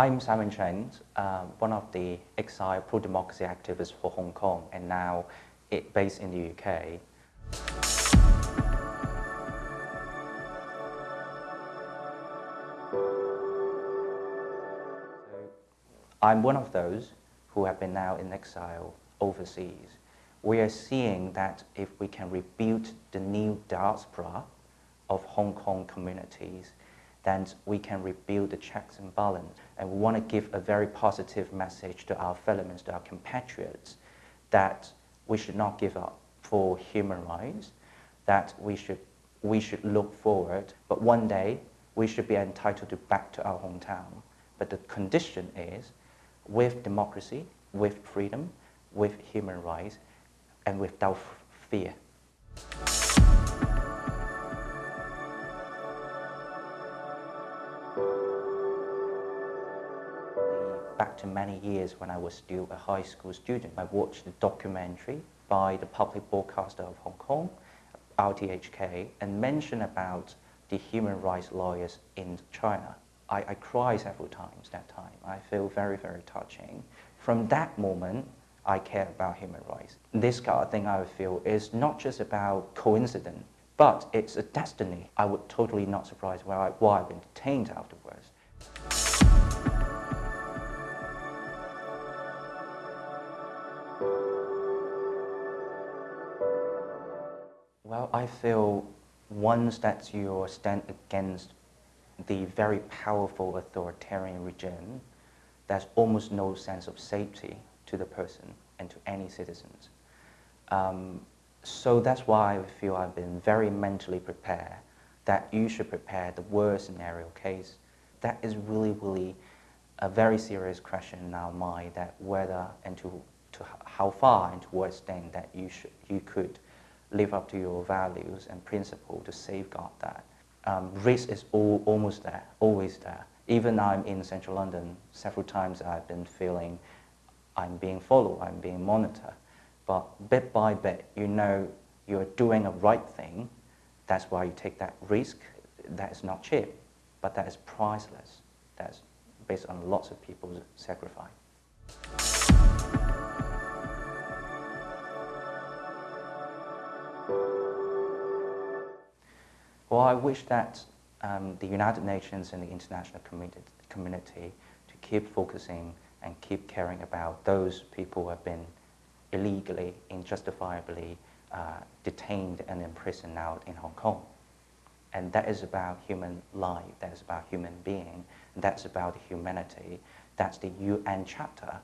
I'm Simon Cheng, uh, one of the exile pro-democracy activists for Hong Kong and now it, based in the UK. I'm one of those who have been now in exile overseas. We are seeing that if we can rebuild the new diaspora of Hong Kong communities, then we can rebuild the checks and balance. And we want to give a very positive message to our fellow men, to our compatriots, that we should not give up for human rights, that we should, we should look forward, but one day we should be entitled to back to our hometown. But the condition is, with democracy, with freedom, with human rights, and without fear. To many years when I was still a high school student. I watched a documentary by the public broadcaster of Hong Kong, RTHK, and mentioned about the human rights lawyers in China. I, I cried several times that time. I feel very, very touching. From that moment, I care about human rights. This kind of thing I feel is not just about coincidence, but it's a destiny. I would totally not surprise why, I, why I've been detained afterwards. Well, I feel once that you stand against the very powerful authoritarian regime, there's almost no sense of safety to the person and to any citizens. Um, so that's why I feel I've been very mentally prepared that you should prepare the worst scenario case. That is really, really a very serious question in our mind that whether and to, to how far and to what extent that you, should, you could live up to your values and principle to safeguard that. Um, risk is all, almost there, always there. Even I'm in central London, several times I've been feeling I'm being followed, I'm being monitored. But bit by bit, you know you're doing a right thing. That's why you take that risk. That is not cheap, but that is priceless. That's based on lots of people's sacrifice. Well, I wish that um, the United Nations and the international community, to keep focusing and keep caring about those people who have been illegally, injustifiably uh, detained and imprisoned out in Hong Kong. And that is about human life, that is about human being, that's about humanity. That's the UN Charter